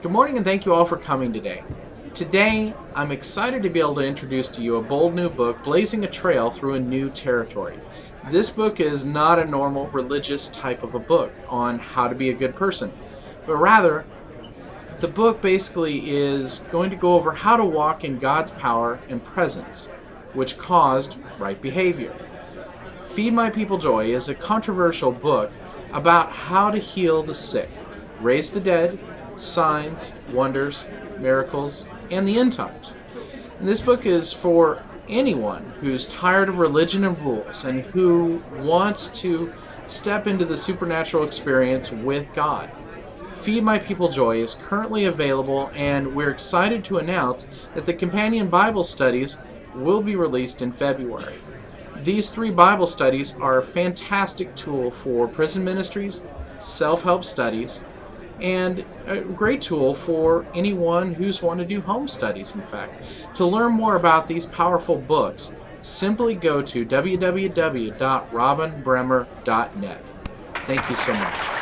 Good morning and thank you all for coming today. Today, I'm excited to be able to introduce to you a bold new book, Blazing a Trail Through a New Territory. This book is not a normal religious type of a book on how to be a good person, but rather, the book basically is going to go over how to walk in God's power and presence, which caused right behavior. Feed My People Joy is a controversial book about how to heal the sick, raise the dead, signs, wonders, miracles, and the end times. And this book is for anyone who's tired of religion and rules and who wants to step into the supernatural experience with God. Feed My People Joy is currently available, and we're excited to announce that the companion Bible studies will be released in February. These three Bible studies are a fantastic tool for prison ministries, self help studies, and a great tool for anyone who's want to do home studies in fact. To learn more about these powerful books simply go to www.robinbremer.net thank you so much